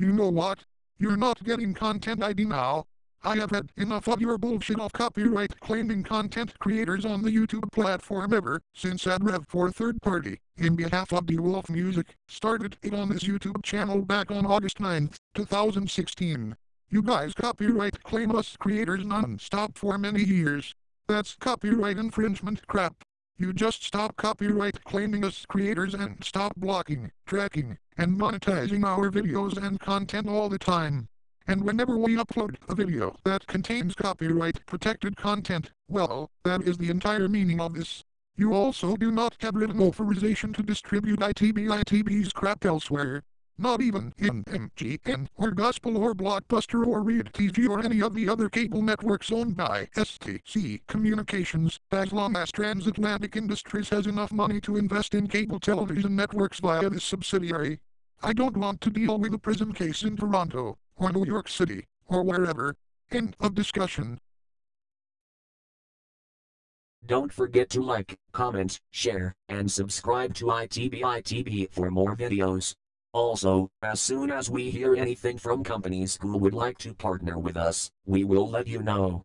You know what? You're not getting content ID now. I have had enough of your bullshit of copyright claiming content creators on the YouTube platform ever since AdRev4 third party, in behalf of De Wolfe Music, started it on this YouTube channel back on August 9, 2016. You guys copyright claim us creators non-stop for many years. That's copyright infringement crap. You just stop copyright claiming us creators and stop blocking, tracking, and monetizing our videos and content all the time. And whenever we upload a video that contains copyright protected content, well, that is the entire meaning of this. You also do not have written authorization to distribute ITB ITB's crap elsewhere. Not even in MGN or Gospel or Blockbuster or Read TV or any of the other cable networks owned by STC Communications, as long as Transatlantic Industries has enough money to invest in cable television networks via this subsidiary. I don't want to deal with a prison case in Toronto, or New York City, or wherever. End of discussion. Don't forget to like, comment, share, and subscribe to ITB ITB for more videos. Also, as soon as we hear anything from companies who would like to partner with us, we will let you know.